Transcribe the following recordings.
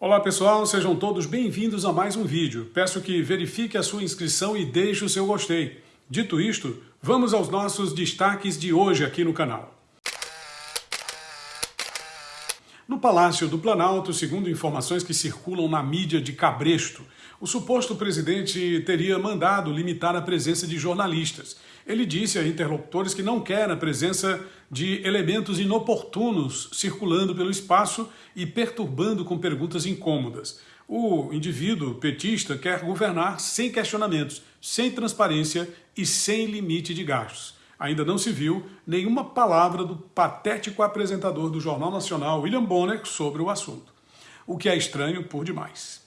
Olá pessoal, sejam todos bem-vindos a mais um vídeo. Peço que verifique a sua inscrição e deixe o seu gostei. Dito isto, vamos aos nossos destaques de hoje aqui no canal. No Palácio do Planalto, segundo informações que circulam na mídia de Cabresto, o suposto presidente teria mandado limitar a presença de jornalistas. Ele disse a interlocutores que não quer a presença de elementos inoportunos circulando pelo espaço e perturbando com perguntas incômodas. O indivíduo petista quer governar sem questionamentos, sem transparência e sem limite de gastos ainda não se viu nenhuma palavra do patético apresentador do Jornal Nacional, William Bonner, sobre o assunto. O que é estranho por demais.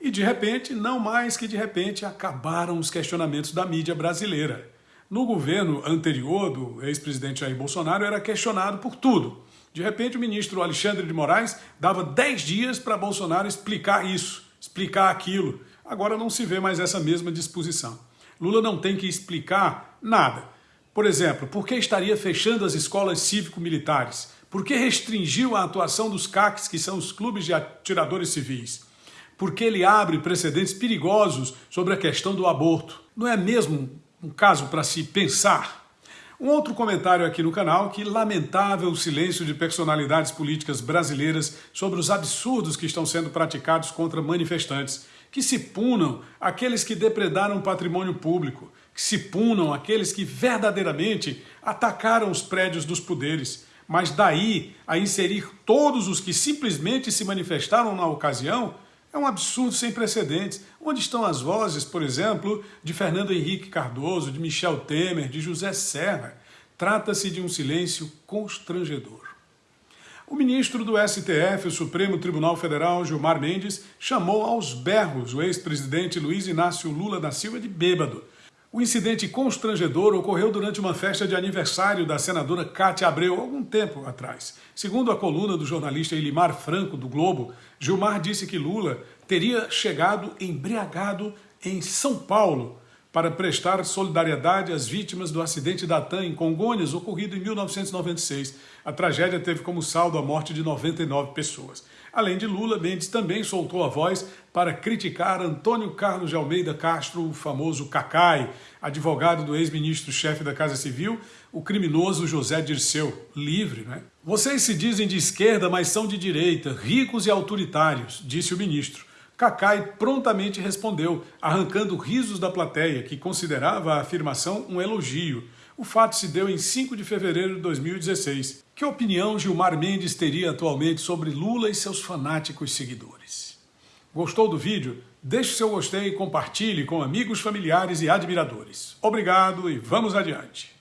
E de repente, não mais que de repente, acabaram os questionamentos da mídia brasileira. No governo anterior do ex-presidente Jair Bolsonaro era questionado por tudo. De repente, o ministro Alexandre de Moraes dava 10 dias para Bolsonaro explicar isso, explicar aquilo. Agora não se vê mais essa mesma disposição. Lula não tem que explicar nada. Por exemplo, por que estaria fechando as escolas cívico-militares? Por que restringiu a atuação dos CACs, que são os clubes de atiradores civis? Por que ele abre precedentes perigosos sobre a questão do aborto? Não é mesmo um caso para se pensar? Um outro comentário aqui no canal que lamentável o silêncio de personalidades políticas brasileiras sobre os absurdos que estão sendo praticados contra manifestantes. Que se punam aqueles que depredaram patrimônio público, que se punam aqueles que verdadeiramente atacaram os prédios dos poderes, mas daí a inserir todos os que simplesmente se manifestaram na ocasião é um absurdo sem precedentes. Onde estão as vozes, por exemplo, de Fernando Henrique Cardoso, de Michel Temer, de José Serra? Trata-se de um silêncio constrangedor. O ministro do STF, o Supremo Tribunal Federal, Gilmar Mendes, chamou aos berros o ex-presidente Luiz Inácio Lula da Silva de bêbado, o incidente constrangedor ocorreu durante uma festa de aniversário da senadora Cátia Abreu, algum tempo atrás. Segundo a coluna do jornalista Elimar Franco, do Globo, Gilmar disse que Lula teria chegado embriagado em São Paulo para prestar solidariedade às vítimas do acidente da TAM em Congonhas, ocorrido em 1996. A tragédia teve como saldo a morte de 99 pessoas. Além de Lula, Mendes também soltou a voz para criticar Antônio Carlos de Almeida Castro, o famoso Cacai, advogado do ex-ministro-chefe da Casa Civil, o criminoso José Dirceu, livre, né? Vocês se dizem de esquerda, mas são de direita, ricos e autoritários, disse o ministro. Cacai prontamente respondeu, arrancando risos da plateia, que considerava a afirmação um elogio. O fato se deu em 5 de fevereiro de 2016. Que opinião Gilmar Mendes teria atualmente sobre Lula e seus fanáticos seguidores? Gostou do vídeo? Deixe seu gostei e compartilhe com amigos, familiares e admiradores. Obrigado e vamos adiante!